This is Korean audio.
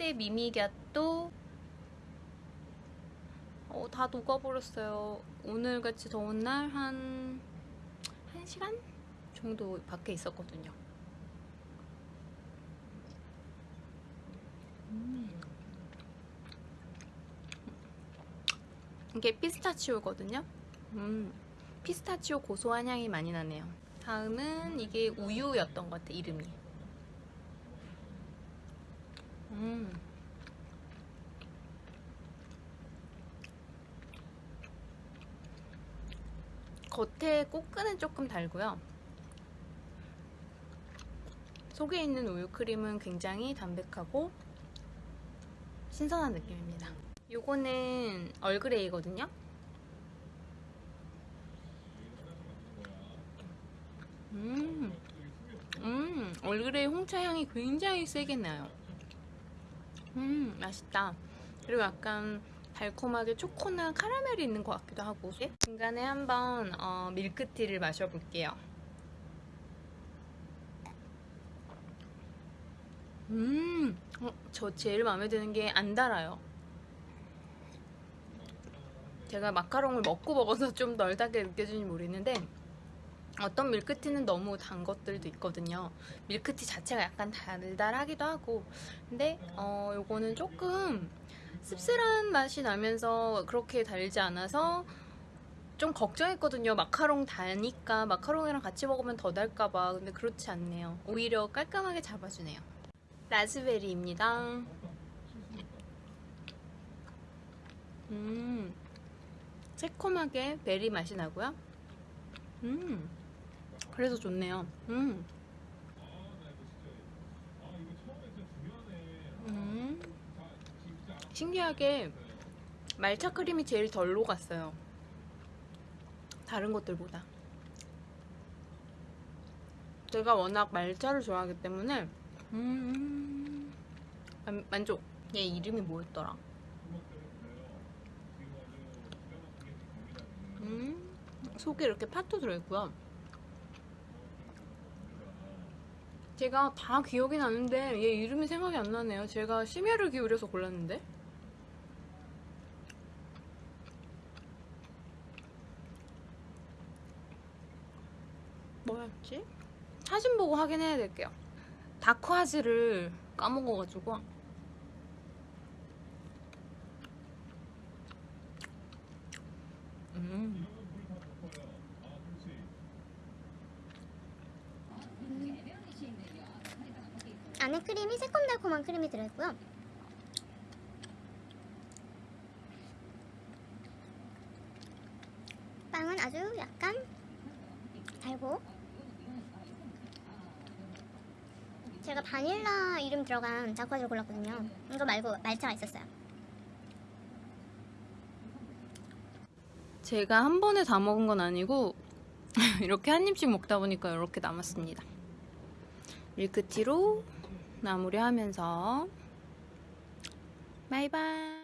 라떼 미미갸또 어, 다 녹아버렸어요. 오늘같이 더운 날 한 1시간 정도 밖에 있었거든요. 음. 이게 피스타치오거든요. 음, 피스타치오 고소한 향이 많이 나네요. 다음은 이게 우유였던 것 같아, 이름이. 음. 겉에 꽃끈은 조금 달고요. 속에 있는 우유 크림은 굉장히 담백하고 신선한 느낌입니다. 요거는 얼그레이거든요. 음, 음, 얼그레이 홍차 향이 굉장히 세게 나요. 음, 맛있다. 그리고 약간 달콤하게 초코나 카라멜이 있는 것 같기도 하고 중간에 한번 어, 밀크티를 마셔볼게요. 음, 어, 저 제일 마음에 드는 게 안 달아요. 제가 마카롱을 먹고 먹어서 좀 널다게 느껴지는지 모르겠는데 어떤 밀크티는 너무 단 것들도 있거든요. 밀크티 자체가 약간 달달하기도 하고 근데 어, 요거는 조금 씁쓸한 맛이 나면서 그렇게 달지 않아서 좀 걱정했거든요. 마카롱 다니까 마카롱이랑 같이 먹으면 더 달까봐. 근데 그렇지 않네요. 오히려 깔끔하게 잡아주네요. 라즈베리입니다. 음, 새콤하게 베리 맛이 나고요. 음, 그래서 좋네요. 음. 음. 신기하게 말차 크림이 제일 덜 녹았어요. 다른 것들보다. 제가 워낙 말차를 좋아하기 때문에 음 만, 만족. 얘 이름이 뭐였더라? 음 속에 이렇게 팥도 들어있고요. 제가 다 기억이 나는데 얘 이름이 생각이 안 나네요. 제가 심혈을 기울여서 골랐는데. 뭐였지? 사진 보고 확인해야 될게요. 다크하즈를 까먹어가지고. 음. 안에 크림이 새콤달콤한 크림이 들어있고요. 빵은 아주 약간 달고 제가 바닐라 이름 들어간 자쿠아즈를 골랐거든요. 이거 말고 말차가 있었어요. 제가 한 번에 다 먹은 건 아니고 이렇게 한 입씩 먹다 보니까 이렇게 남았습니다. 밀크티로 마무리하면서. 바이바이